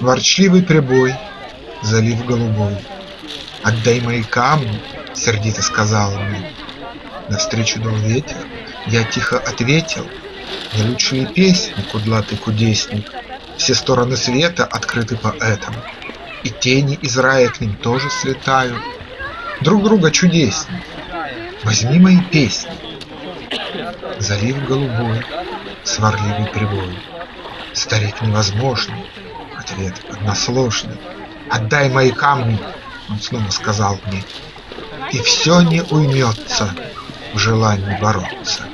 Ворчливый прибой, залив голубой, Отдай мои камни, сердито сказал мне. Навстречу дул ветер, я тихо ответил, Не лучшие песни, кудлатый кудесник, Все стороны света открыты поэтам, И тени из рая к ним тоже слетают. Друг друга чудесней, возьми мои песни. Залив голубой, сварливый прибой, Старик невозможный, ответ односложный. Отдай мои камни, он снова сказал мне, И все не уймется в желании бороться.